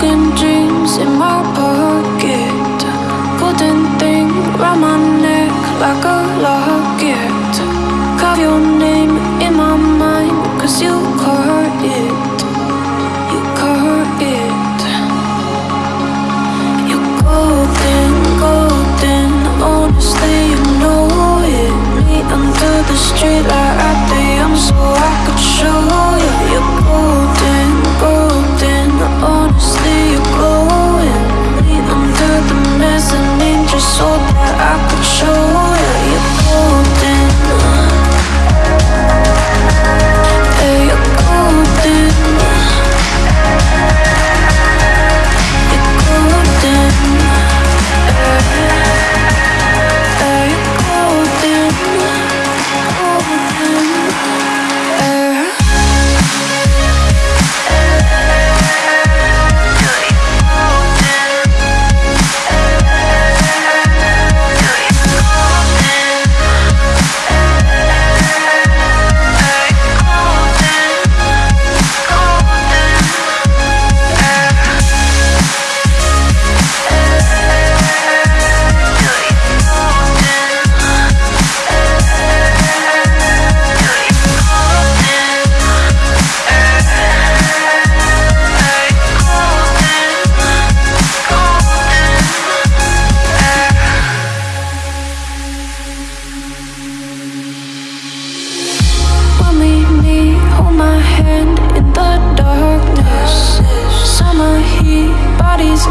broken dreams in my pocket. Golden thing round my neck like a lock darkness, summer heat, bodies